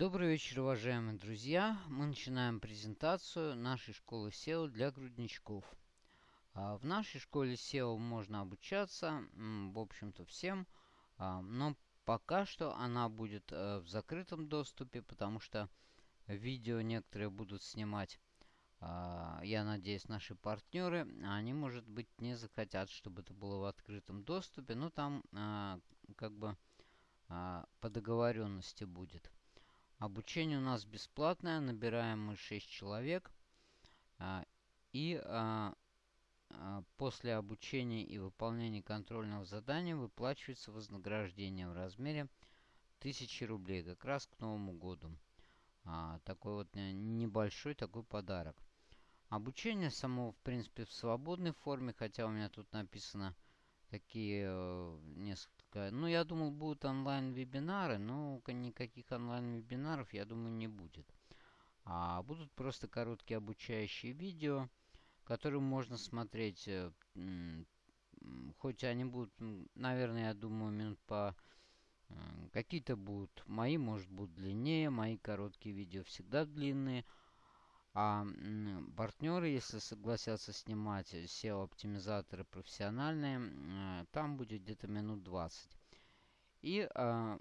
Добрый вечер, уважаемые друзья! Мы начинаем презентацию нашей школы SEO для грудничков. А, в нашей школе SEO можно обучаться, в общем-то, всем, а, но пока что она будет э, в закрытом доступе, потому что видео некоторые будут снимать, а, я надеюсь, наши партнеры. Они, может быть, не захотят, чтобы это было в открытом доступе, но там как бы по договоренности будет. Обучение у нас бесплатное, набираем мы 6 человек. А, и а, а, после обучения и выполнения контрольного задания выплачивается вознаграждение в размере 1000 рублей, как раз к Новому году. Такой вот небольшой такой подарок. Обучение само, в принципе, в свободной форме, хотя у меня тут написано такие э, несколько ну, я думал, будут онлайн-вебинары, но никаких онлайн-вебинаров, я думаю, не будет. А будут просто короткие обучающие видео, которые можно смотреть. Э, хоть они будут, наверное, я думаю, минут по... Какие-то будут мои, может, будут длиннее. Мои короткие видео всегда длинные. А партнеры, если согласятся снимать SEO-оптимизаторы профессиональные, э, там будет где-то минут 20. И а,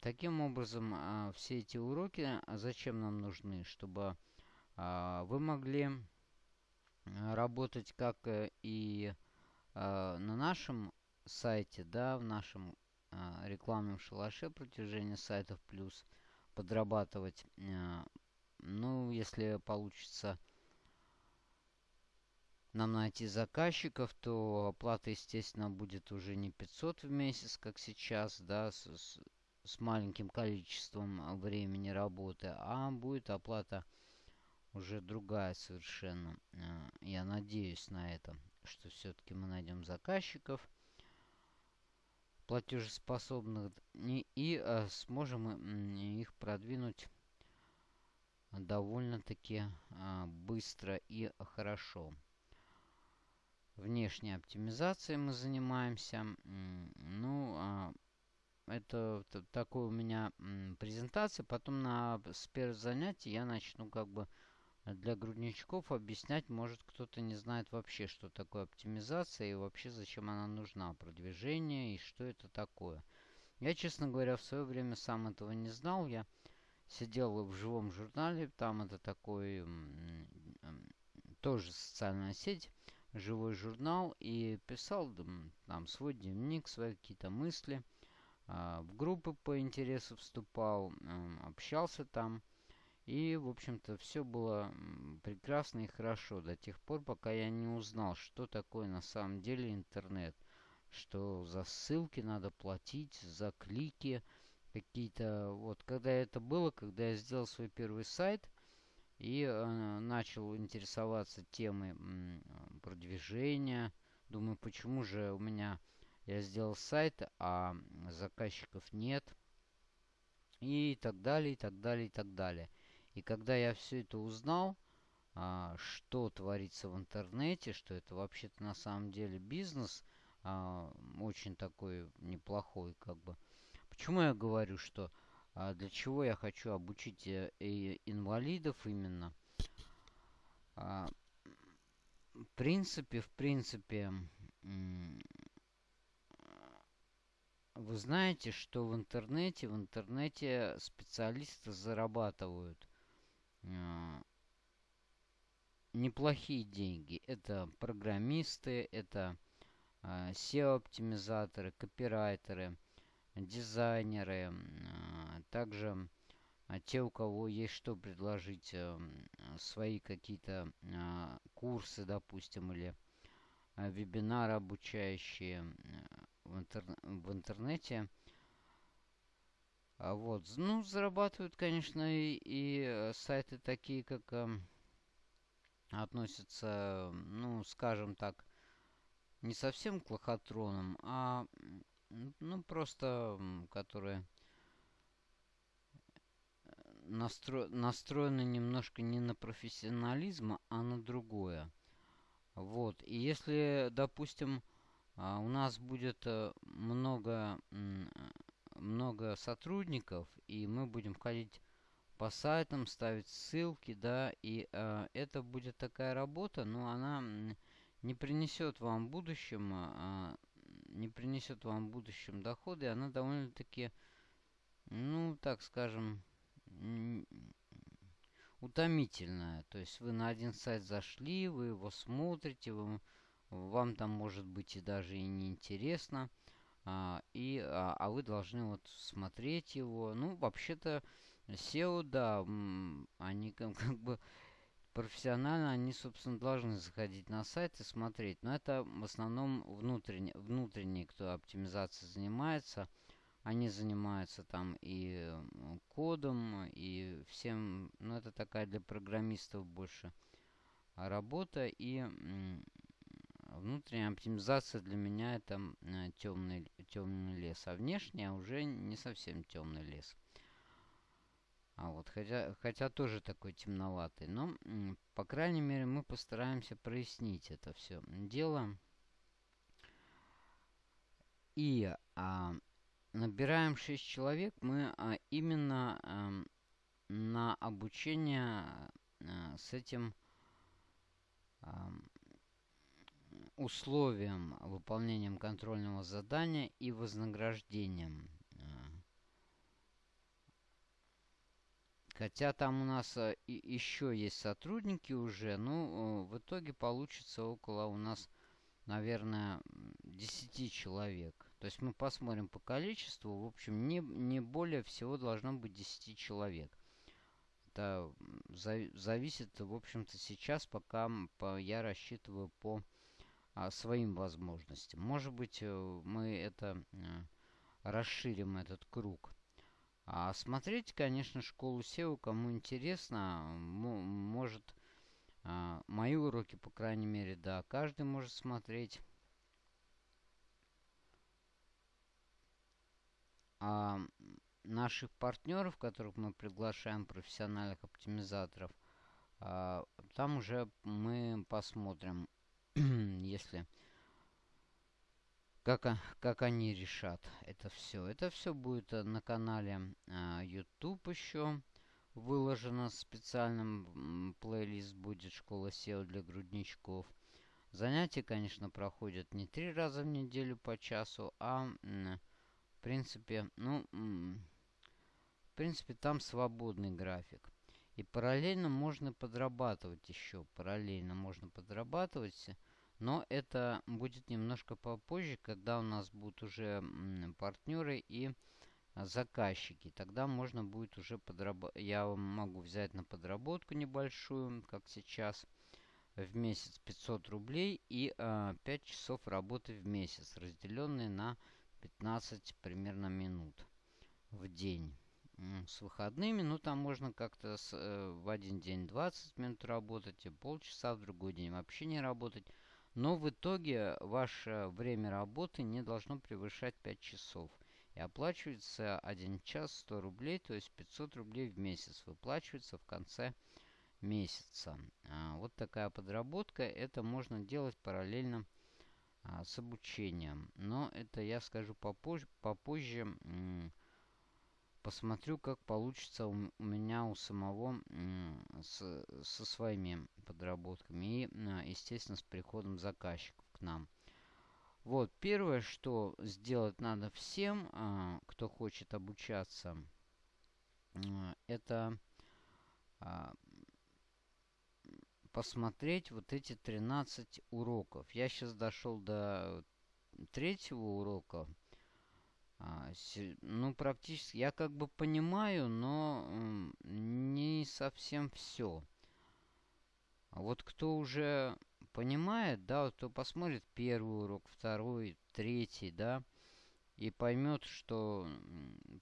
таким образом а, все эти уроки а, зачем нам нужны? Чтобы вы могли работать как э, и на нашем сайте, да, в нашем рекламном шалаше продвижения сайтов плюс, подрабатывать ну, если получится нам найти заказчиков, то оплата, естественно, будет уже не 500 в месяц, как сейчас, да, с, с, маленьким количеством времени работы, а будет оплата уже другая совершенно. Э, я надеюсь на это, что все-таки мы найдем заказчиков платежеспособных и, и э, сможем их продвинуть довольно-таки а, быстро и хорошо. Внешней оптимизацией мы занимаемся. Ну, а, это такой у меня презентация. Потом на с первого я начну как бы для грудничков объяснять. Может кто-то не знает вообще, что такое оптимизация и вообще зачем она нужна. Продвижение и что это такое. Я, честно говоря, в свое время сам этого не знал. Я сидел в живом журнале, там это такой тоже социальная сеть, живой журнал, и писал там свой дневник, свои какие-то мысли, а, в группы по интересу вступал, общался там, и, в общем-то, все было прекрасно и хорошо до тех пор, пока я не узнал, что такое на самом деле интернет, что за ссылки надо платить, за клики, какие-то... Вот, когда это было, когда я сделал свой первый сайт и э, начал интересоваться темой продвижения, думаю, почему же у меня... Я сделал сайт, а заказчиков нет. И так далее, и так далее, и так далее. И когда я все это узнал, а, что творится в интернете, что это вообще-то на самом деле бизнес, а, очень такой неплохой, как бы, Почему я говорю, что а, для чего я хочу обучить э, инвалидов именно? А, в принципе, в принципе, вы знаете, что в интернете, в интернете специалисты зарабатывают а, неплохие деньги. Это программисты, это а, SEO-оптимизаторы, копирайтеры – дизайнеры, а, также а, те, у кого есть что предложить, э, свои какие-то а, курсы, допустим, или вебинары обучающие в, интер в интернете. Вот. Ну, зарабатывают, конечно, и, и э, сайты такие, как э, относятся, ну, скажем так, не совсем к лохотронам, а ну, просто, которые э, настро... настроены немножко не на профессионализм, а на другое. Вот. И если, допустим, а, у нас будет э, много, много сотрудников, и мы будем входить по сайтам, ставить ссылки, да, и э, это будет такая работа, но она не принесет вам в будущем, э, не принесет вам в будущем доходы, она довольно-таки, ну, так скажем, утомительная. То есть вы на один сайт зашли, вы его смотрите, вы, вам там может быть и даже и неинтересно, а, и, а, а вы должны вот смотреть его. Ну, вообще-то SEO, да, они как, как бы профессионально, они, собственно, должны заходить на сайт и смотреть. Но это в основном внутренний, внутренний кто оптимизацией занимается. Они занимаются там и кодом, и всем, ну, это такая для программистов больше работа. И внутренняя оптимизация для меня это темный, темный лес, а внешняя уже не совсем темный лес. Вот, хотя, хотя тоже такой темноватый. Но, по крайней мере, мы постараемся прояснить это все дело. И а, набираем 6 человек мы а, именно а, на обучение а, с этим а, условием выполнением контрольного задания и вознаграждением. Хотя там у нас и, еще есть сотрудники уже, ну, в итоге получится около у нас, наверное, 10 человек. То есть мы посмотрим по количеству, в общем, не, не более всего должно быть 10 человек. Это зависит, в общем-то, сейчас, пока по, я рассчитываю по а, своим возможностям. Может быть, э, мы это расширим, этот круг. А смотреть, конечно, школу SEO, кому интересно, может а, мои уроки, по крайней мере, да, каждый может смотреть. А наших партнеров, которых мы приглашаем, профессиональных оптимизаторов, а, там уже мы посмотрим, если как, как они решат это все. Это все будет э, на канале а, YouTube еще выложено специальным плейлист будет «Школа SEO для грудничков». Занятия, конечно, проходят не три раза в неделю по часу, а в принципе, ну, в принципе, там свободный график. И параллельно можно подрабатывать еще. Параллельно можно подрабатывать но это будет немножко попозже, когда у нас будут уже партнеры и заказчики. Тогда можно будет уже подработать. Я могу взять на подработку небольшую, как сейчас, в месяц 500 рублей и э, 5 часов работы в месяц, разделенные на 15 примерно минут в день. С выходными, ну там можно как-то э, в один день 20 минут работать, и полчаса в другой день вообще не работать. Но в итоге ваше время работы не должно превышать 5 часов. И оплачивается 1 час 100 рублей, то есть 500 рублей в месяц выплачивается в конце месяца. А, вот такая подработка. Это можно делать параллельно а, с обучением. Но это я скажу попозже. попозже посмотрю, как получится у, меня у самого с, со своими подработками и, а, естественно, с приходом заказчиков к нам. Вот, первое, что сделать надо всем, а, кто хочет обучаться, а, это посмотреть вот эти 13 уроков. Я сейчас дошел до третьего урока. А, ну, практически, я как бы понимаю, но не совсем все. А вот кто уже понимает, да, вот кто посмотрит первый урок, второй, третий, да, и поймет, что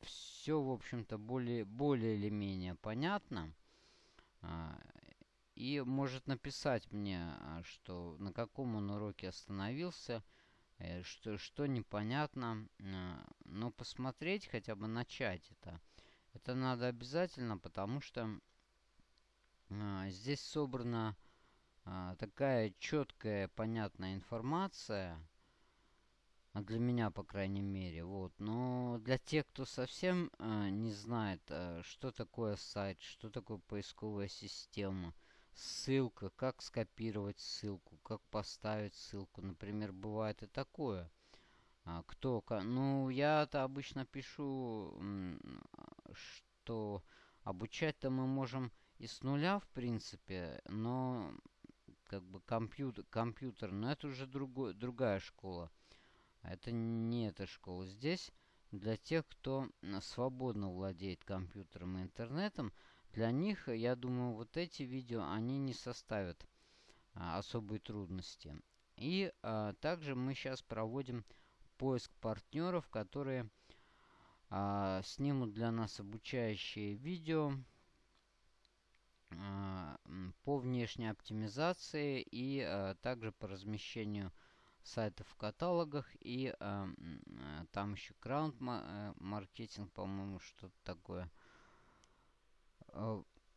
все, в общем-то, более, более или менее понятно, а, и может написать мне, что на каком он уроке остановился – что, что непонятно. Э, но посмотреть, хотя бы начать это, это надо обязательно, потому что э, здесь собрана такая четкая, понятная информация. Для меня, по крайней мере. Вот. Но для тех, кто совсем э, не знает, э, что такое сайт, что такое поисковая система, ссылка, как скопировать ссылку, как поставить ссылку. Например, бывает и такое. А, кто? Ну, я-то обычно пишу, что обучать-то мы можем и с нуля, в принципе, но как бы компьютер, компьютер, но это уже другой, другая школа. Это не эта школа. Здесь для тех, кто свободно владеет компьютером и интернетом, для них, я думаю, вот эти видео, они не составят а, особой трудности. И а, также мы сейчас проводим поиск партнеров, которые а, снимут для нас обучающие видео а, по внешней оптимизации и а, также по размещению сайтов в каталогах и а, там еще краунд э, маркетинг, по-моему, что-то такое.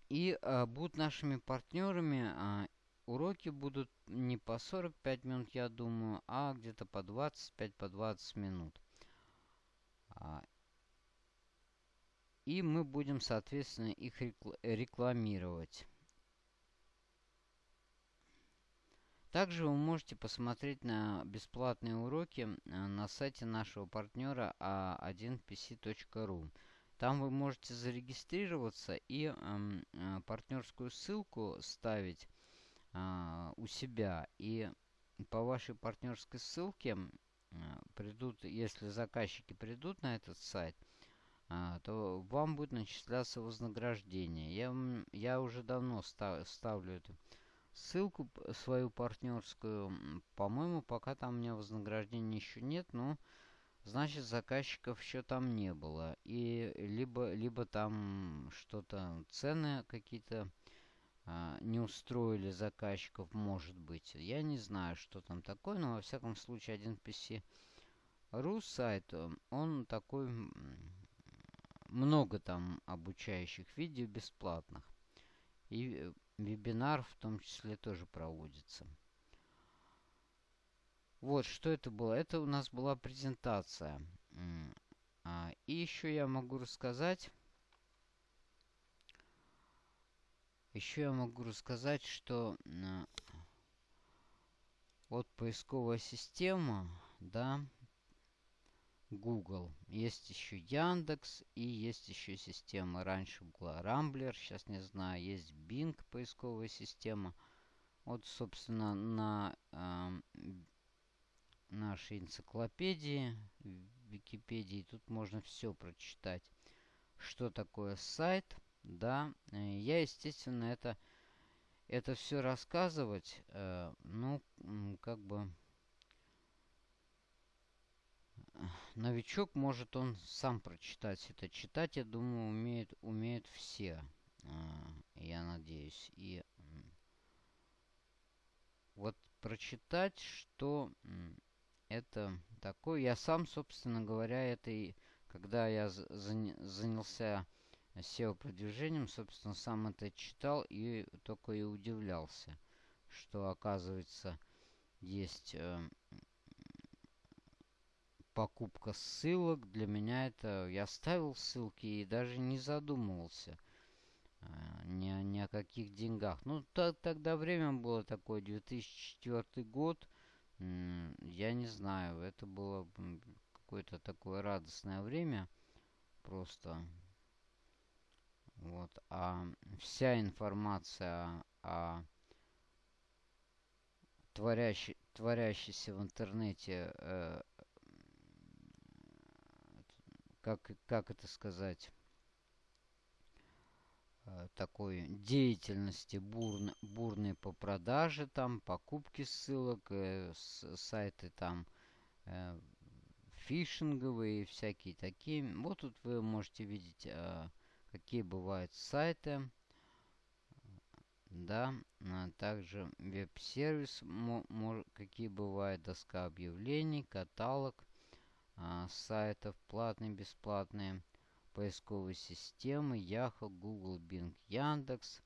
И будут нашими партнерами. Уроки будут не по 45 минут, я думаю, а где-то по 25-20 по 20 минут. И мы будем, соответственно, их рекламировать. Также вы можете посмотреть на бесплатные уроки э, на сайте нашего партнера a1pc.ru. Там вы можете зарегистрироваться и эм, э, партнерскую ссылку ставить э, у себя. И по вашей партнерской ссылке э, придут, если заказчики придут на этот сайт – а, то вам будет начисляться вознаграждение. Я, я уже давно став, ставлю эту ссылку свою партнерскую. По-моему, пока там у меня вознаграждения еще нет, но значит заказчиков еще там не было. И либо, либо там что-то, цены какие-то а, не устроили заказчиков, может быть. Я не знаю, что там такое, но во всяком случае один PC ру сайт, он такой много там обучающих видео бесплатных. И вебинар в том числе тоже проводится. Вот, что это было? Это у нас была презентация. А, и еще я могу рассказать... Еще я могу рассказать, что вот поисковая система, да, Google. Есть еще Яндекс и есть еще система. Раньше была Рамблер, сейчас не знаю. Есть Bing поисковая система. Вот, собственно, на э, нашей энциклопедии, Википедии, тут можно все прочитать. Что такое сайт, да. Э, я, естественно, это, это все рассказывать, э, ну, как бы новичок может он сам прочитать это. Читать, я думаю, умеют, умеют все. А, я надеюсь. И вот прочитать, что это такое. Я сам, собственно говоря, это и когда я занялся SEO-продвижением, собственно, сам это читал и только и удивлялся, что, оказывается, есть э, покупка ссылок. Для меня это... Я ставил ссылки и даже не задумывался а, ни, ни о каких деньгах. Ну, то, тогда время было такое, 2004 год. Я не знаю, это было какое-то такое радостное время. Просто. Вот. А вся информация о творящей, творящейся в интернете э, как, как это сказать, такой деятельности бурно, бурной по продаже, там, покупки ссылок, э, с, сайты там э, фишинговые, всякие такие. Вот тут вы можете видеть, э, какие бывают сайты. Да, а также веб-сервис, какие бывают доска объявлений, каталог а, сайтов, платные, бесплатные, поисковые системы, Yahoo, Google, Bing, Яндекс,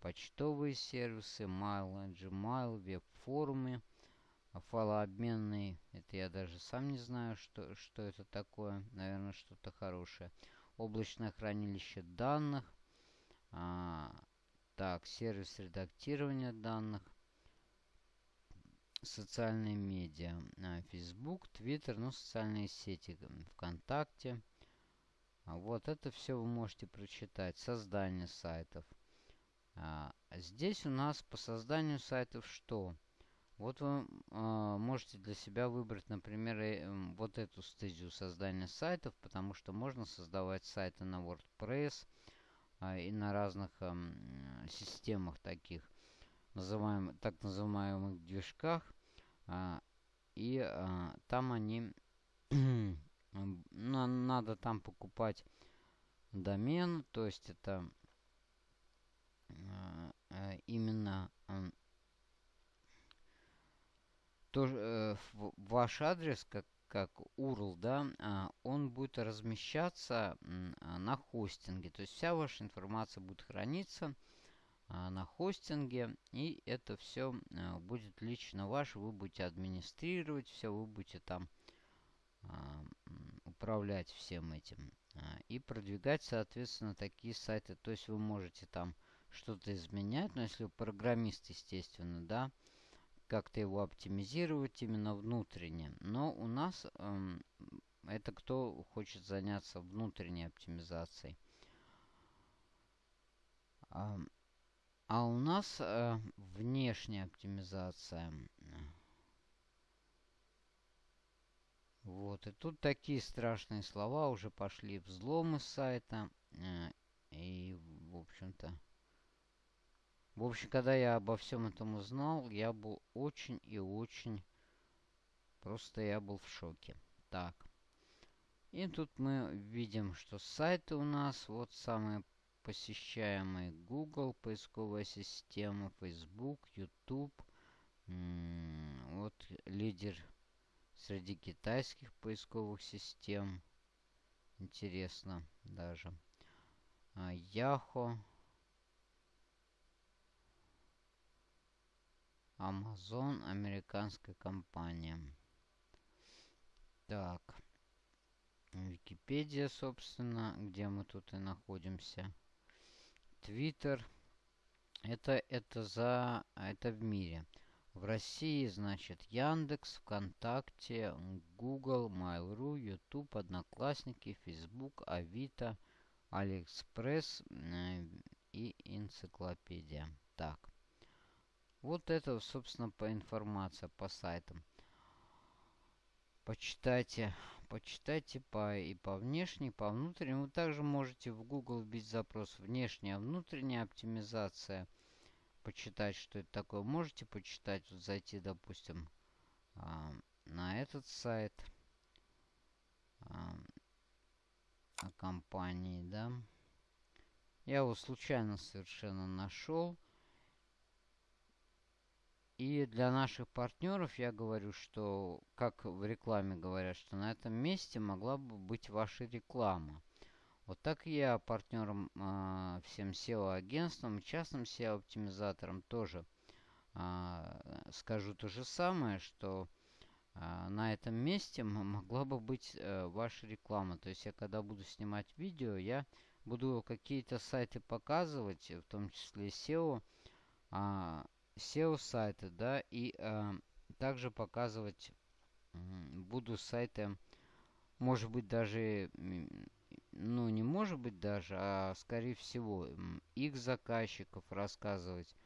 почтовые сервисы, Mail, Gmail, веб-форумы, файлообменный, это я даже сам не знаю, что, что это такое. Наверное, что-то хорошее. Облачное хранилище данных. А, так, сервис редактирования данных. Социальные медиа. А, Facebook, Twitter, ну, социальные сети. ВКонтакте. А вот это все вы можете прочитать. Создание сайтов. А, здесь у нас по созданию сайтов что? Вот вы э, можете для себя выбрать, например, э, вот эту стезию создания сайтов, потому что можно создавать сайты на WordPress э, и на разных э, системах таких, называем, так называемых движках. Э, и э, там они, надо там покупать домен, то есть это э, именно то, э, ваш адрес, как, как URL, да, э, он будет размещаться э, на хостинге. То есть вся ваша информация будет храниться э, на хостинге. И это все э, будет лично ваше. Вы будете администрировать все, вы будете там э, управлять всем этим. Э, и продвигать, соответственно, такие сайты. То есть вы можете там что-то изменять. Но если вы программист, естественно, да, как-то его оптимизировать именно внутренне. Но у нас эм, это кто хочет заняться внутренней оптимизацией. А, а у нас э, внешняя оптимизация. Вот, и тут такие страшные слова уже пошли. Взломы сайта. Э, и, в общем-то... В общем, когда я обо всем этом узнал, я был очень и очень... Просто я был в шоке. Так. И тут мы видим, что сайты у нас вот самые посещаемые. Google, поисковая система, Facebook, YouTube. Вот лидер среди китайских поисковых систем. Интересно даже. А, Yahoo. Amazon, американская компания. Так. Википедия, собственно, где мы тут и находимся. Твиттер. Это, это за... Это в мире. В России, значит, Яндекс, ВКонтакте, Google, Mail.ru, YouTube, Одноклассники, Facebook, Авито, Алиэкспресс э, и энциклопедия. Так. Вот это, собственно, по информация по сайтам. Почитайте, почитайте по и по внешней, по внутренней. Вы также можете в Google вбить запрос внешняя, внутренняя оптимизация. Почитать, что это такое. Можете почитать, вот зайти, допустим, а, на этот сайт а, компании, да. Я его случайно совершенно нашел. И для наших партнеров я говорю, что, как в рекламе говорят, что на этом месте могла бы быть ваша реклама. Вот так я партнерам э, всем SEO-агентствам, частным SEO-оптимизаторам тоже э, скажу то же самое, что э, на этом месте могла бы быть э, ваша реклама. То есть я когда буду снимать видео, я буду какие-то сайты показывать, в том числе SEO, э, SEO-сайты, да, и э, также показывать буду сайты, может быть, даже, ну, не может быть даже, а скорее всего, их заказчиков рассказывать.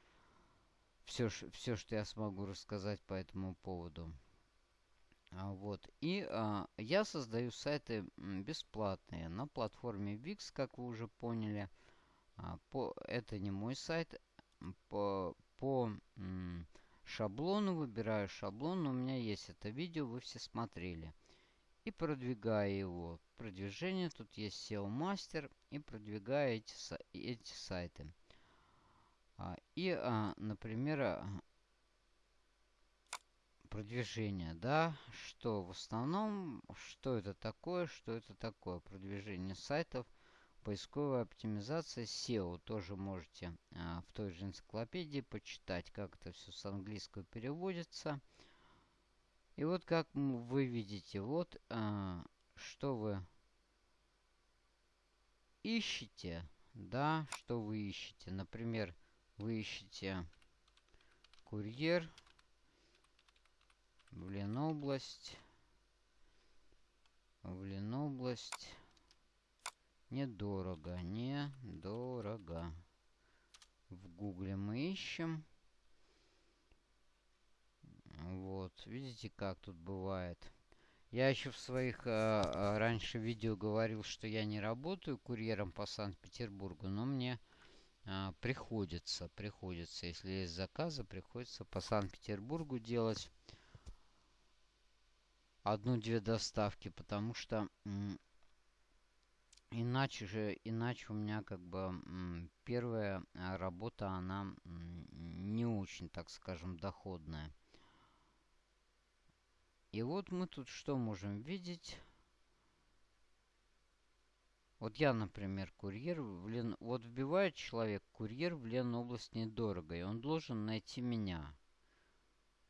Все, все, что я смогу рассказать по этому поводу. А, вот. И а, я создаю сайты бесплатные на платформе Wix, как вы уже поняли. А, по, это не мой сайт. По, по шаблону, выбираю шаблон, у меня есть это видео, вы все смотрели. И продвигаю его. Продвижение, тут есть SEO мастер и продвигаю эти, эти сайты. А, и, а, например, а, продвижение, да, что в основном, что это такое, что это такое, продвижение сайтов – Поисковая оптимизация SEO тоже можете а, в той же энциклопедии почитать, как это все с английского переводится. И вот как вы видите, вот а, что вы ищете, да, что вы ищете. Например, вы ищете курьер в Ленобласть. В Ленобласть. Недорого, недорого. В гугле мы ищем. Вот, видите, как тут бывает. Я еще в своих э, раньше видео говорил, что я не работаю курьером по Санкт-Петербургу, но мне э, приходится, приходится, если есть заказы, приходится по Санкт-Петербургу делать одну-две доставки, потому что иначе же, иначе у меня как бы первая работа, она не очень, так скажем, доходная. И вот мы тут что можем видеть? Вот я, например, курьер в Лен... Вот вбивает человек курьер в Ленобласть недорого, и он должен найти меня.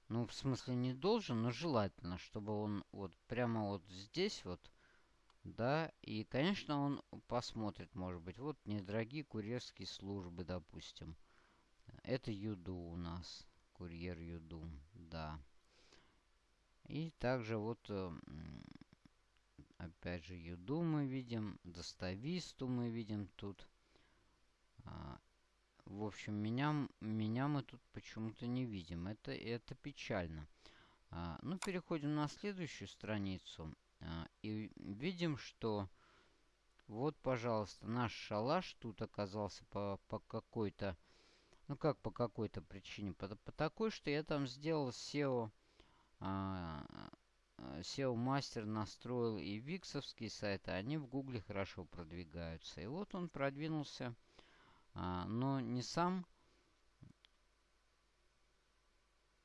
Ну, в смысле, не должен, но желательно, чтобы он вот прямо вот здесь вот, да, и, конечно, он посмотрит, может быть, вот недорогие курьерские службы, допустим. Это Юду у нас, курьер Юду, да. И также вот, э, опять же, Юду мы видим, Достависту мы видим тут. А, в общем, меня, меня мы тут почему-то не видим. Это, это печально. А, ну, переходим на следующую страницу. А, и видим, что вот, пожалуйста, наш шалаш тут оказался по, по какой-то... Ну, как по какой-то причине? По, по такой, что я там сделал SEO SEO мастер настроил и виксовские сайты, они в гугле хорошо продвигаются. И вот он продвинулся, а, но не сам.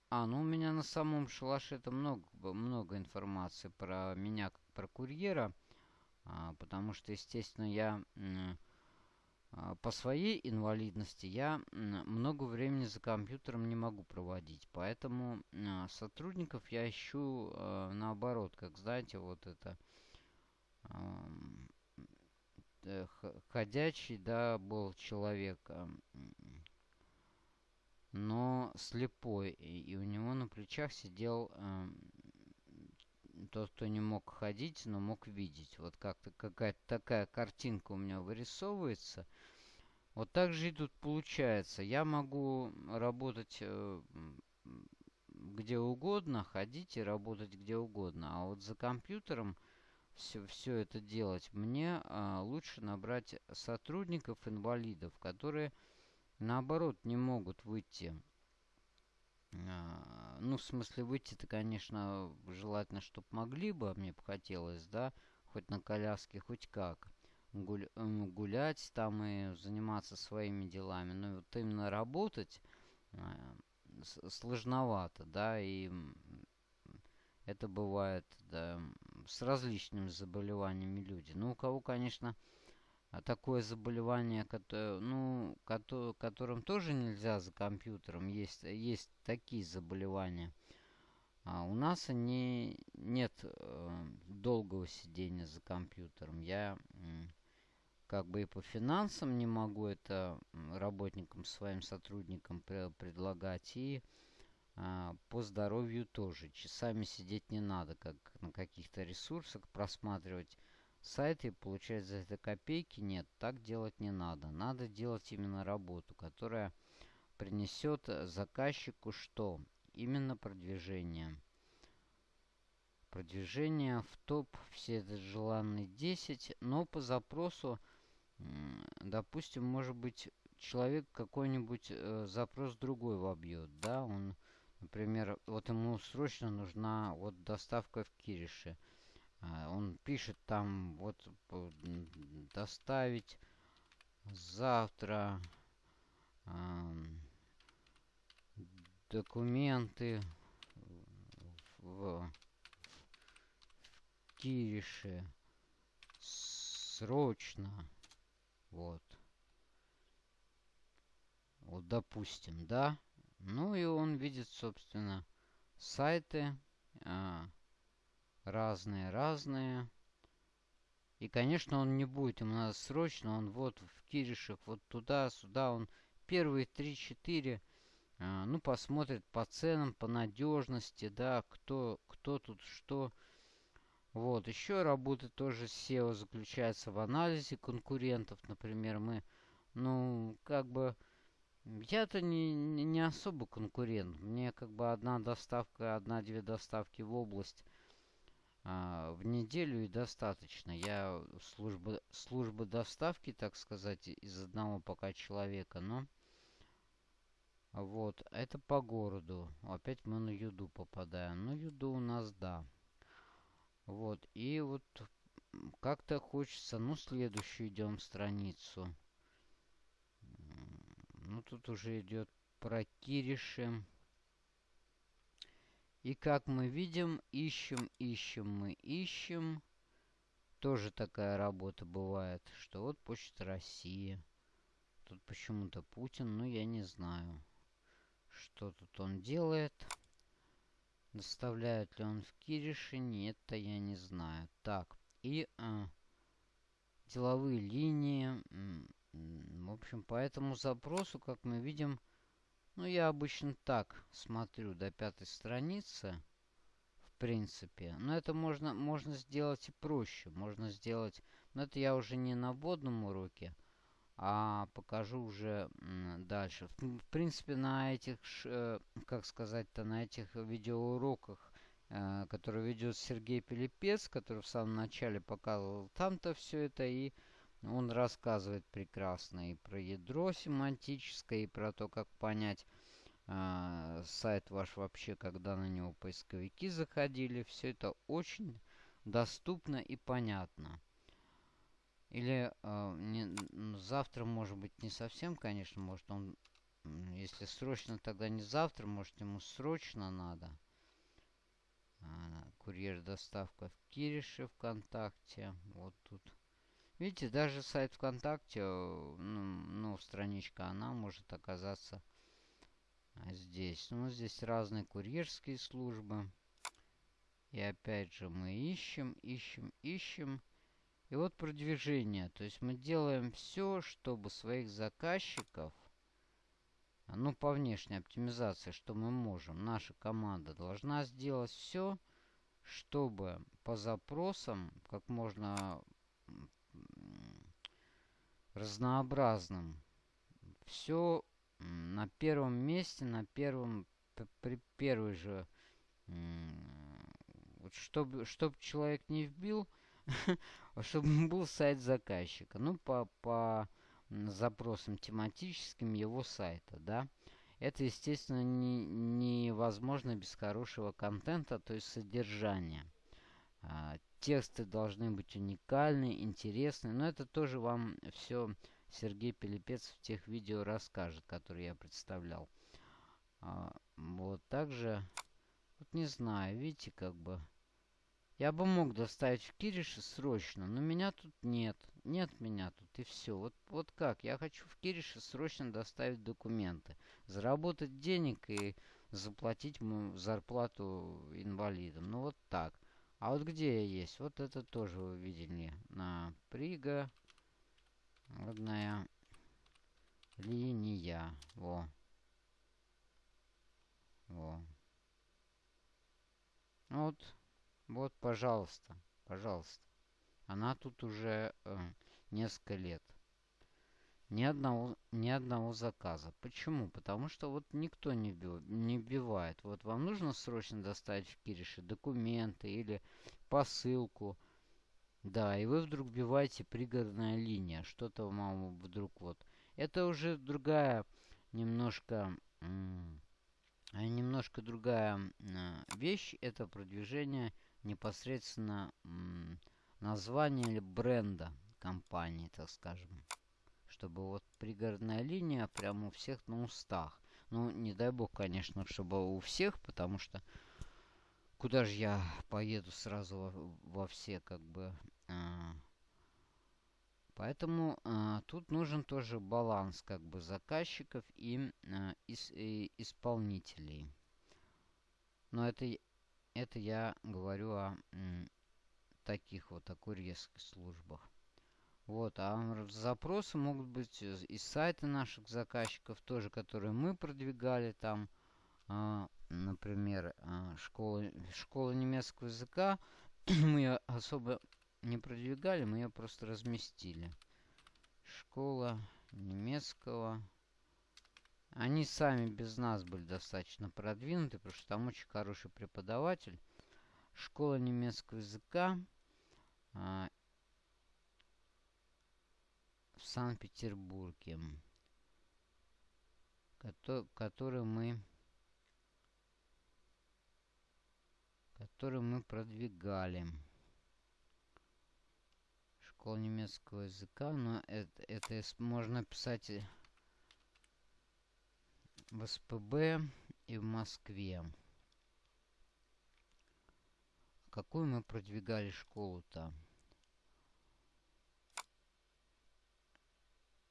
А, ну у меня на самом шалаше это много, много информации про меня как про курьера. А, потому что, естественно, я а, по своей инвалидности я много времени за компьютером не могу проводить. Поэтому а, сотрудников я ищу а, наоборот. Как знаете, вот это э, ходячий, да, был человек, но слепой. И у него на плечах сидел тот, кто не мог ходить, но мог видеть. Вот как-то какая-то такая картинка у меня вырисовывается. Вот так же и тут получается. Я могу работать э, где угодно, ходить и работать где угодно. А вот за компьютером все, это делать мне а, лучше набрать сотрудников-инвалидов, которые наоборот не могут выйти а, ну, в смысле, выйти-то, конечно, желательно, чтобы могли бы, мне бы хотелось, да, хоть на коляске, хоть как. Гуль, гулять там и заниматься своими делами. Но вот именно работать а, сложновато, да, и это бывает, да, с различными заболеваниями люди. Ну, у кого, конечно, а такое заболевание, которое, ну, которым тоже нельзя за компьютером. Есть, есть такие заболевания. А у нас они нет э, долгого сидения за компьютером. Я э, как бы и по финансам не могу это работникам, своим сотрудникам пр предлагать. И э, по здоровью тоже. Часами сидеть не надо, как на каких-то ресурсах просматривать сайты и получать за это копейки. Нет, так делать не надо. Надо делать именно работу, которая принесет заказчику что? Именно продвижение. Продвижение в топ, все это желанные 10, но по запросу, допустим, может быть, человек какой-нибудь э, запрос другой вобьет, да, он, например, вот ему срочно нужна вот доставка в Кирише. А, он пишет там вот доставить завтра документы в, в Кирише срочно. Вот. Вот, допустим, да. Ну и он видит, собственно, сайты разные-разные. И, конечно, он не будет ему надо срочно. Он вот в Киришах, вот туда, сюда. Он первые 3-4, а, ну, посмотрит по ценам, по надежности, да, кто, кто тут что. Вот, еще работа тоже SEO заключается в анализе конкурентов. Например, мы, ну, как бы, я-то не, не особо конкурент. Мне как бы одна доставка, одна-две доставки в область а, в неделю и достаточно. Я служба, служба доставки, так сказать, из одного пока человека, но... Вот, это по городу. Опять мы на Юду попадаем. Ну, Юду у нас, да. Вот, и вот как-то хочется... Ну, следующую идем страницу. Ну, тут уже идет про Кириши. И как мы видим, ищем, ищем мы, ищем. Тоже такая работа бывает, что вот Почта России. Тут почему-то Путин, ну я не знаю, что тут он делает. Доставляет ли он в Кириши? Нет, это я не знаю. Так, и а, деловые линии. В общем, по этому запросу, как мы видим, ну, я обычно так смотрю до пятой страницы, в принципе. Но это можно, можно сделать и проще. Можно сделать... Но это я уже не на вводном уроке, а покажу уже дальше. В, в принципе, на этих, э, как сказать-то, на этих видеоуроках, э, которые ведет Сергей Пилипец, который в самом начале показывал там-то все это и он рассказывает прекрасно и про ядро семантическое, и про то, как понять э, сайт ваш вообще, когда на него поисковики заходили. Все это очень доступно и понятно. Или э, не, завтра, может быть, не совсем, конечно, может он, если срочно, тогда не завтра, может ему срочно надо. А, курьер доставка в Кирише ВКонтакте. Вот тут. Видите, даже сайт ВКонтакте, ну, ну страничка, она может оказаться здесь. Ну, здесь разные курьерские службы. И опять же мы ищем, ищем, ищем. И вот продвижение. То есть мы делаем все, чтобы своих заказчиков, ну, по внешней оптимизации, что мы можем, наша команда должна сделать все, чтобы по запросам как можно разнообразным. Все на первом месте, на первом, при первой же, вот чтобы, чтобы человек не вбил, чтобы был сайт заказчика. Ну, по, по запросам тематическим его сайта, да. Это, естественно, не, невозможно без хорошего контента, то есть содержания. Тексты должны быть уникальны, интересны. Но это тоже вам все Сергей Пилипец в тех видео расскажет, которые я представлял. А, вот также, вот не знаю, видите, как бы... Я бы мог доставить в Кириши срочно, но меня тут нет. Нет меня тут, и все. Вот, вот как? Я хочу в Кириши срочно доставить документы. Заработать денег и заплатить зарплату инвалидам. Ну вот так. А вот где я есть? Вот это тоже вы видели. На прига. Одная линия. Во. Во. Вот. Вот, пожалуйста. Пожалуйста. Она тут уже э, несколько лет. Ни одного, ни одного заказа. Почему? Потому что вот никто не, вбил, не вбивает. Вот вам нужно срочно доставить в Кирише документы или посылку. Да, и вы вдруг вбиваете пригородная линия. Что-то вам вдруг вот. Это уже другая немножко... Немножко другая вещь. Это продвижение непосредственно названия или бренда компании, так скажем чтобы вот пригородная линия прямо у всех на устах. Ну, не дай бог, конечно, чтобы у всех, потому что куда же я поеду сразу во, во все, как бы... А, Поэтому а, тут нужен тоже баланс как бы заказчиков и, а, ис, и исполнителей. Но это это я говорю о таких вот, о курьерских службах. Вот, а запросы могут быть из сайта наших заказчиков, тоже, которые мы продвигали там, а, например, а, школа, школа немецкого языка, мы ее особо не продвигали, мы ее просто разместили. Школа немецкого. Они сами без нас были достаточно продвинуты, потому что там очень хороший преподаватель. Школа немецкого языка. А, в Санкт-Петербурге, который мы который мы продвигали. Школа немецкого языка, но это, это можно писать в СПБ и в Москве. Какую мы продвигали школу-то?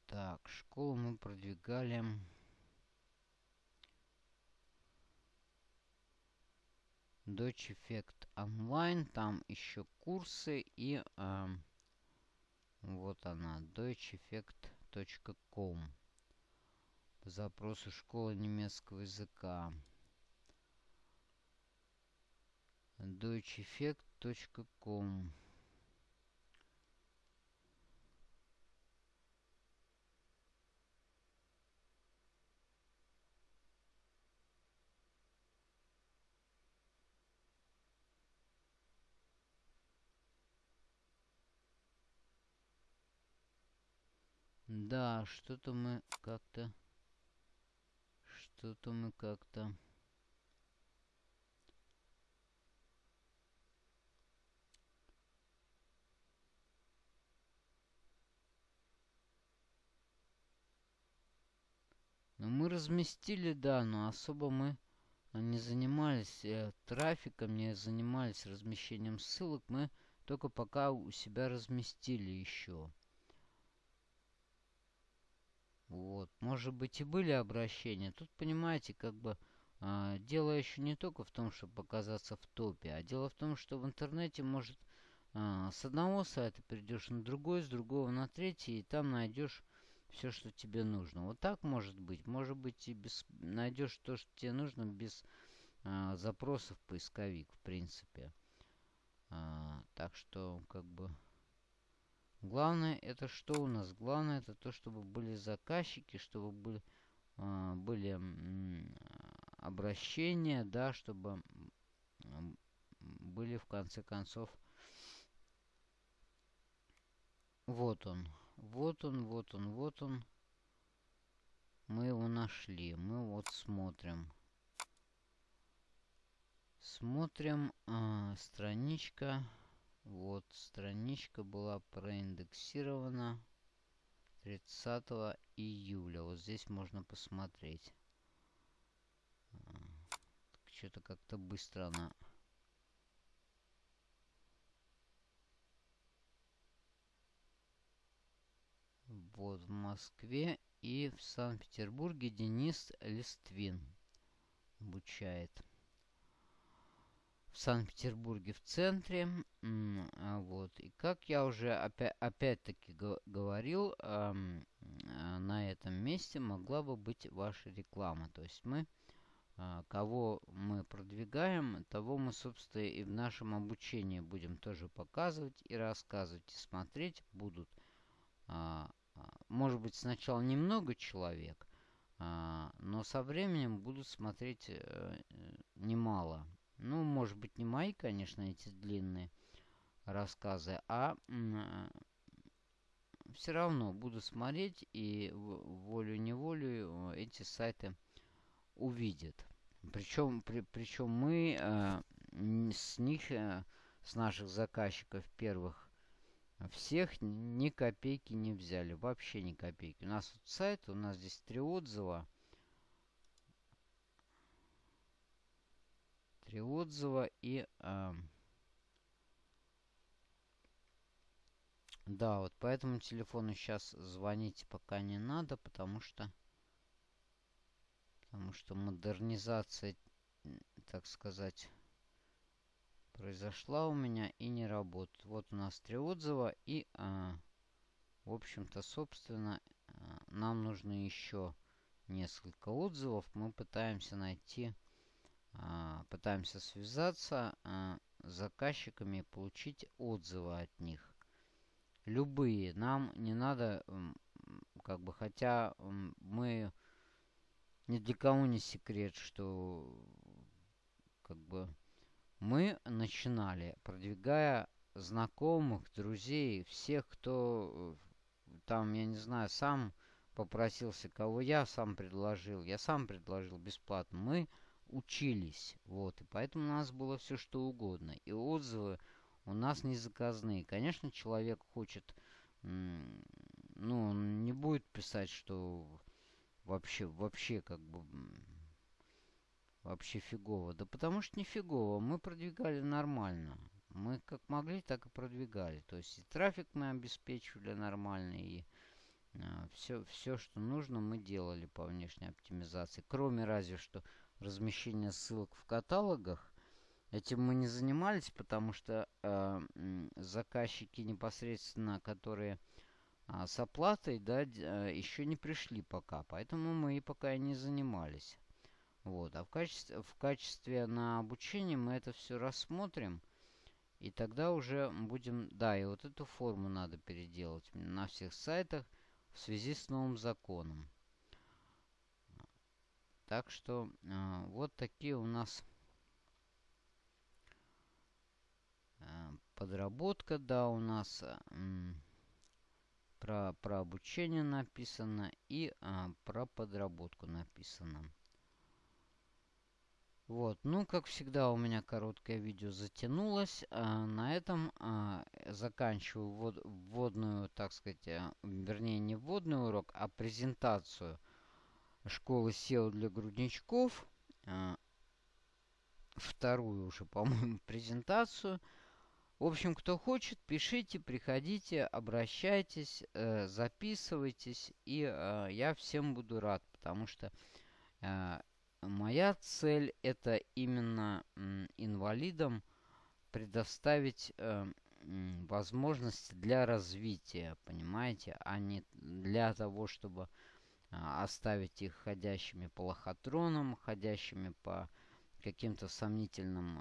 Так, школу мы продвигали... Dodge Effect Online. Там еще курсы и... Э, вот она, deutscheeffect.com. По запросу школа немецкого языка. deutscheeffect.com Да, что-то мы как-то... Что-то мы как-то... Ну, мы разместили, да, но особо мы не занимались э, трафиком, не занимались размещением ссылок. Мы только пока у себя разместили еще. Вот. Может быть и были обращения. Тут, понимаете, как бы э, дело еще не только в том, чтобы показаться в топе, а дело в том, что в интернете может э, с одного сайта перейдешь на другой, с другого на третий, и там найдешь все, что тебе нужно. Вот так может быть. Может быть и без, найдешь то, что тебе нужно без э, запросов поисковик, в принципе. А, так что, как бы... Главное это что у нас? Главное это то, чтобы были заказчики, чтобы были, э, были э, обращения, да, чтобы были в конце концов. Вот он. Вот он, вот он, вот он. Мы его нашли. Мы вот смотрим. Смотрим э, страничка. Вот, страничка была проиндексирована 30 июля. Вот здесь можно посмотреть. Что-то как-то быстро она... Вот в Москве и в Санкт-Петербурге Денис Листвин обучает в Санкт-Петербурге в центре. А, вот. И как я уже опять, опять-таки говорил, а, на этом месте могла бы быть ваша реклама. То есть мы, а, кого мы продвигаем, того мы, собственно, и в нашем обучении будем тоже показывать и рассказывать. И смотреть будут, может быть, сначала немного человек, но со временем будут смотреть э, немало. Ну, может быть, не мои, конечно, эти длинные рассказы, а все равно буду смотреть и волю-неволю э, эти сайты увидят. Причем, при, причем мы э, с них, э, с наших заказчиков первых, всех ни копейки не взяли. Вообще ни копейки. У нас вот сайт, у нас здесь три отзыва. три отзыва и... Э, да, вот по этому телефону сейчас звонить пока не надо, потому что... Потому что модернизация, так сказать, произошла у меня и не работает. Вот у нас три отзыва и, а, в общем-то, собственно, а, нам нужно еще несколько отзывов. Мы пытаемся найти, а, пытаемся связаться а, с заказчиками и получить отзывы от них. Любые. Нам не надо, как бы, хотя мы ни для кого не секрет, что как бы мы начинали, продвигая знакомых, друзей, всех, кто там, я не знаю, сам попросился, кого я сам предложил. Я сам предложил бесплатно. Мы учились, вот, и поэтому у нас было все что угодно. И отзывы у нас не заказные. Конечно, человек хочет, ну, он не будет писать, что вообще, вообще, как бы, вообще фигово. Да потому что не фигово. Мы продвигали нормально. Мы как могли, так и продвигали. То есть и трафик мы обеспечивали нормальный, и а, все, все, что нужно, мы делали по внешней оптимизации. Кроме разве что размещения ссылок в каталогах. Этим мы не занимались, потому что э, заказчики непосредственно, которые э, с оплатой, да, э, еще не пришли пока. Поэтому мы и пока и не занимались. Вот. А в качестве, в качестве на обучение мы это все рассмотрим. И тогда уже будем... Да, и вот эту форму надо переделать на всех сайтах в связи с новым законом. Так что э, вот такие у нас э, подработка, да, у нас э, про, про обучение написано и э, про подработку написано. Вот, ну, как всегда, у меня короткое видео затянулось. А, на этом а, заканчиваю ввод, вводную, так сказать, а, вернее, не вводный урок, а презентацию школы SEO для грудничков. А, вторую уже, по-моему, презентацию. В общем, кто хочет, пишите, приходите, обращайтесь, э, записывайтесь. И э, я всем буду рад, потому что... Э, Моя цель это именно инвалидам предоставить возможности для развития, понимаете, а не для того, чтобы э, оставить их ходящими по лохотронам, ходящими по каким-то сомнительным,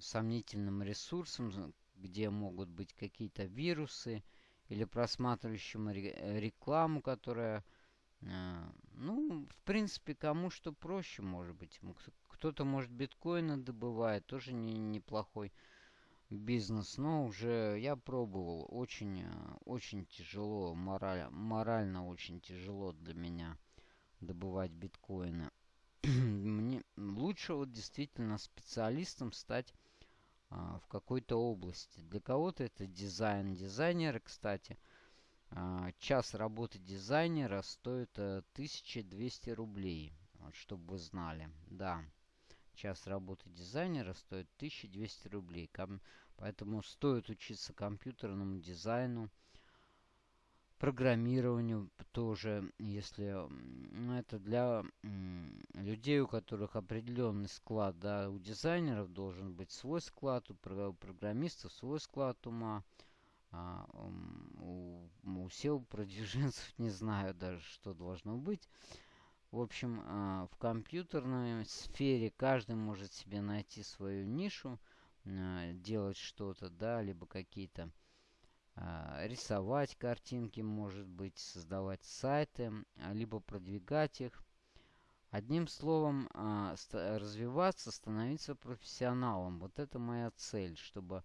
сомнительным ресурсам, где могут быть какие-то вирусы, или просматривающим рекламу, которая а, ну, в принципе, кому что проще, может быть. Кто-то, может, биткоины добывает, тоже не, неплохой бизнес. Но уже я пробовал. Очень, а, очень тяжело, мораль, морально очень тяжело для меня добывать биткоины. Мне лучше вот действительно специалистом стать в какой-то области. Для кого-то это дизайн. Дизайнеры, кстати, а, час работы дизайнера стоит 1200 э, рублей. Вот, чтобы вы знали. Да, час работы дизайнера стоит 1200 рублей. Поэтому стоит учиться компьютерному дизайну, программированию тоже, если это для людей, у которых определенный склад, да, у дизайнеров должен быть свой склад, у программистов свой склад ума. А, у, у SEO продвиженцев не знаю даже, что должно быть. В общем, а, в компьютерной сфере каждый может себе найти свою нишу, а, делать что-то, да, либо какие-то рисовать картинки, может быть, создавать сайты, а, либо продвигать их. Одним словом, а, развиваться, становиться профессионалом. Вот это моя цель, чтобы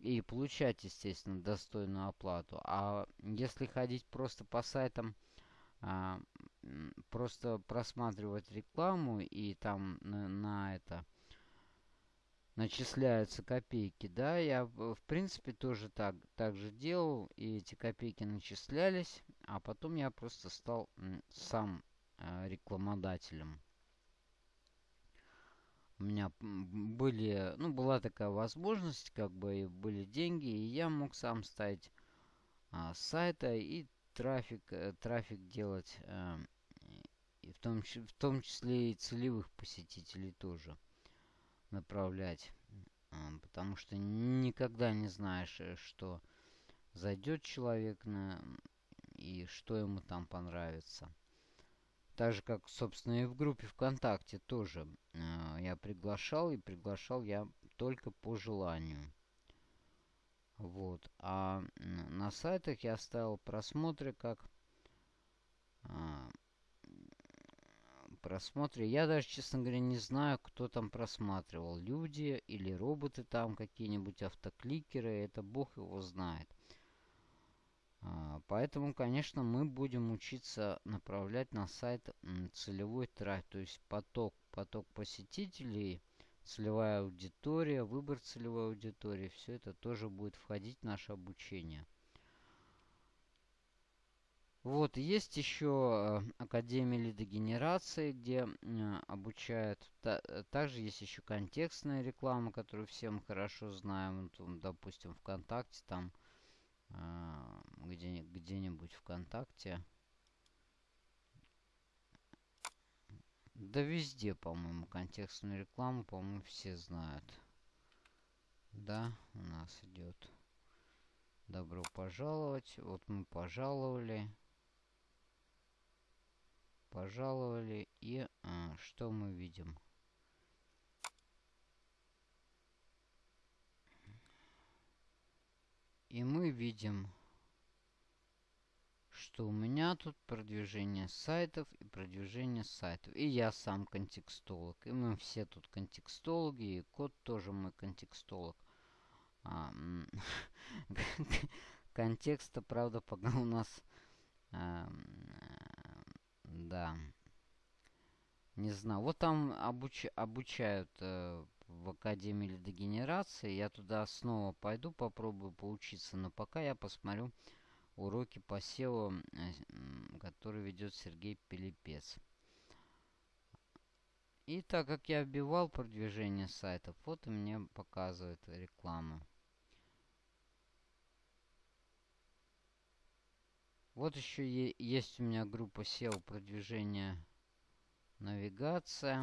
и получать, естественно, достойную оплату. А если ходить просто по сайтам, а, просто просматривать рекламу и там на, на это начисляются копейки, да, я в принципе тоже так, так же делал, и эти копейки начислялись, а потом я просто стал сам э, рекламодателем. У меня были, ну, была такая возможность, как бы, были деньги, и я мог сам ставить а, сайта и трафик, э, трафик делать, э, и в том, в том числе и целевых посетителей тоже направлять. потому что никогда не знаешь, э, что зайдет человек на и что ему там понравится. Так же, как, собственно, и в группе ВКонтакте тоже э, я приглашал, и приглашал я только по желанию. Вот. А на сайтах я оставил просмотры как э, просмотры. Я даже, честно говоря, не знаю, кто там просматривал. Люди или роботы там какие-нибудь, автокликеры. Это бог его знает. А, поэтому, конечно, мы будем учиться направлять на сайт целевой трафик, то есть поток, поток посетителей, целевая аудитория, выбор целевой аудитории. Все это тоже будет входить в наше обучение. Вот, есть еще э, Академия лидогенерации, где обучают. Также есть еще контекстная реклама, которую все мы хорошо знаем. Допустим, ВКонтакте там а, где, где-нибудь ВКонтакте. Да везде, по-моему, контекстную рекламу, по-моему, все знают. Да, у нас идет. Добро пожаловать. Вот мы пожаловали. Пожаловали. И а, что мы видим? И мы видим, что у меня тут продвижение сайтов и продвижение сайтов. И я сам контекстолог. И мы все тут контекстологи. И код тоже мой контекстолог. А, контекста, правда, пока у нас... А, да. Не знаю. Вот там обуч, обучают э, в Академии лидогенерации. Я туда снова пойду, попробую поучиться. Но пока я посмотрю уроки по SEO, э, который ведет Сергей Пилипец. И так как я вбивал продвижение сайтов, вот и мне показывает реклама. Вот еще есть у меня группа SEO продвижения навигация.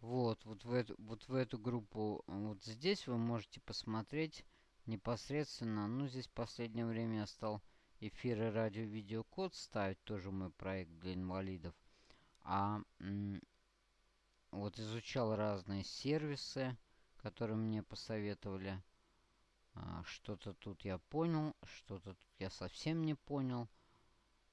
Вот, вот в эту, вот в эту группу, вот здесь вы можете посмотреть непосредственно, ну, здесь в последнее время я стал эфиры радио-видеокод ставить, тоже мой проект для инвалидов. А вот изучал разные сервисы, которые мне посоветовали. А, что-то тут я понял, что-то тут я совсем не понял.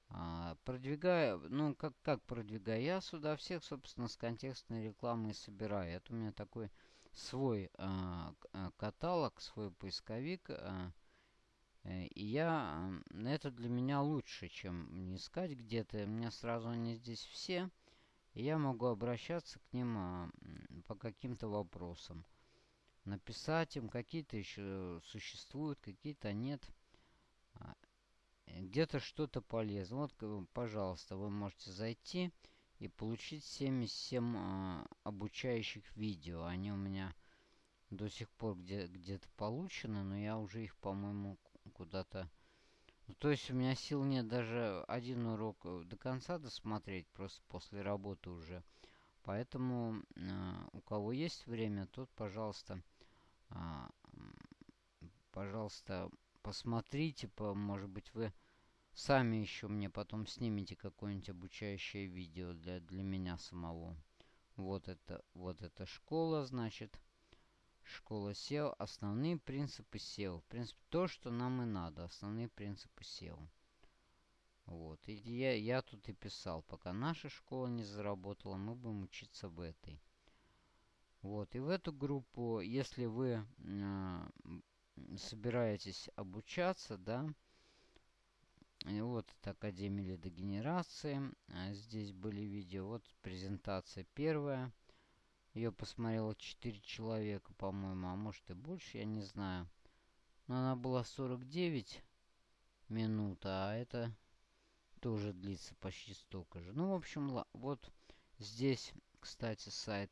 А, продвигаю, ну, как, как продвигаю? Я сюда всех, собственно, с контекстной рекламой собираю. Это у меня такой свой а, а каталог, свой поисковик. Э, и я, это для меня лучше, чем не искать где-то. У меня сразу они здесь все. И я могу обращаться к ним по каким-то вопросам. Написать им, какие-то еще существуют, какие-то нет где-то что-то полезно. Вот, пожалуйста, вы можете зайти и получить 77 э, обучающих видео. Они у меня до сих пор где- где-то получены, но я уже их, по-моему, куда-то... Ну, то есть у меня сил нет даже один урок э, до конца досмотреть, просто после работы уже. Поэтому э, у кого есть время, тот, пожалуйста, э, пожалуйста, посмотрите, по, может быть, вы сами еще мне потом снимете какое-нибудь обучающее видео для, для меня самого. Вот это, вот эта школа, значит. Школа SEO. Основные принципы SEO. В принципе, то, что нам и надо. Основные принципы SEO. Вот. И я, я тут и писал. Пока наша школа не заработала, мы будем учиться в этой. Вот. И в эту группу, если вы э, собираетесь обучаться, да, и вот это Академия лидогенерации. А здесь были видео. Вот презентация первая. Ее посмотрело 4 человека, по-моему, а может и больше, я не знаю. Но она была 49 минут, а это тоже длится почти столько же. Ну, в общем, вот здесь, кстати, сайт.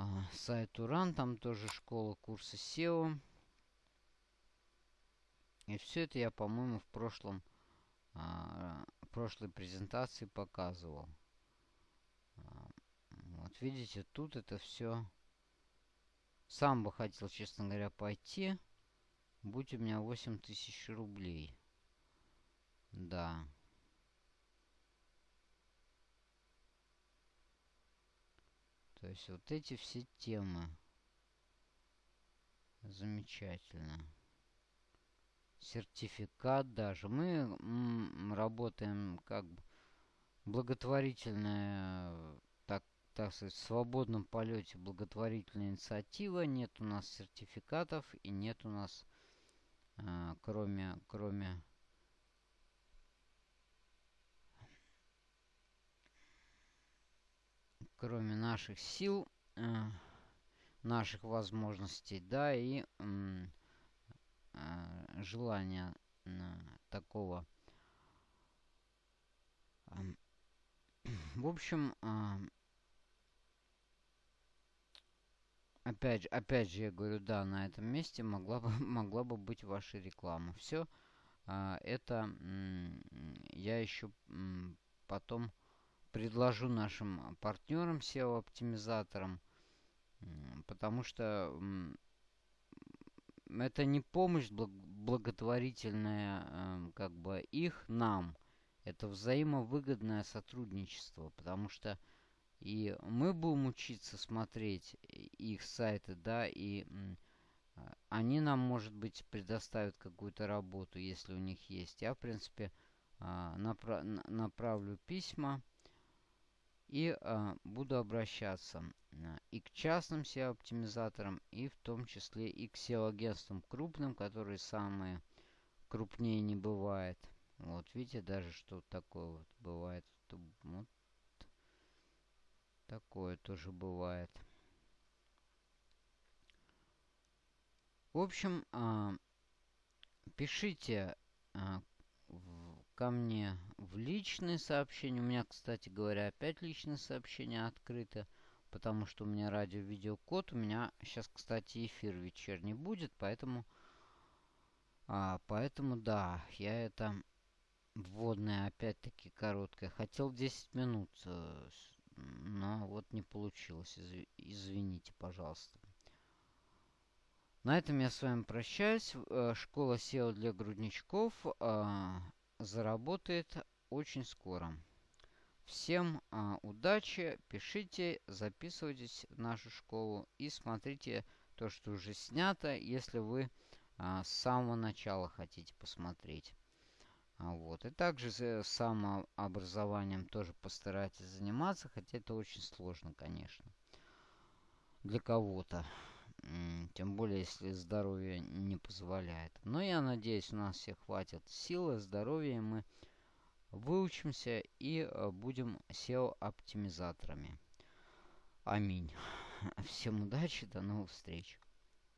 А, сайт Уран, там тоже школа курса SEO. И все это я, по-моему, в прошлом, а, прошлой презентации показывал. А, вот видите, тут это все... Сам бы хотел, честно говоря, пойти. Будь у меня 8 тысяч рублей. Да. То есть вот эти все темы. Замечательно. Сертификат даже. Мы работаем как благотворительная, так, так сказать, в свободном полете благотворительная инициатива. Нет у нас сертификатов и нет у нас, а, кроме, кроме кроме наших сил, э, наших возможностей, да, и э, желания э, такого. В общем, опять, опять же, я говорю, да, на этом месте могла бы, могла бы быть ваша реклама. Все это я еще потом предложу нашим партнерам, SEO-оптимизаторам, потому что это не помощь благотворительная эм, как бы их нам. Это взаимовыгодное сотрудничество, потому что и мы будем учиться смотреть их сайты, да, и они нам, может быть, предоставят какую-то работу, если у них есть. Я, в принципе, а, направлю письма и э, буду обращаться э, и к частным SEO-оптимизаторам, и в том числе и к SEO-агентствам крупным, которые самые крупнее не бывает. Вот, видите, даже что такое вот бывает. Вот такое тоже бывает. В общем, э, пишите э, ко мне в личные сообщения. У меня, кстати говоря, опять личные сообщения открыты, потому что у меня радио-видеокод. У меня сейчас, кстати, эфир вечерний будет, поэтому... А, поэтому, да, я это вводное опять-таки короткое. Хотел 10 минут, э, но вот не получилось. Извините, пожалуйста. На этом я с вами прощаюсь. Э, школа SEO для грудничков. Заработает очень скоро. Всем а, удачи, пишите, записывайтесь в нашу школу и смотрите то, что уже снято, если вы а, с самого начала хотите посмотреть. А, вот. И также с самообразованием тоже постарайтесь заниматься, хотя это очень сложно, конечно, для кого-то. Тем более, если здоровье не позволяет. Но я надеюсь, у нас всех хватит силы, здоровья, и мы выучимся и э, будем SEO-оптимизаторами. Аминь. Всем удачи, до новых встреч.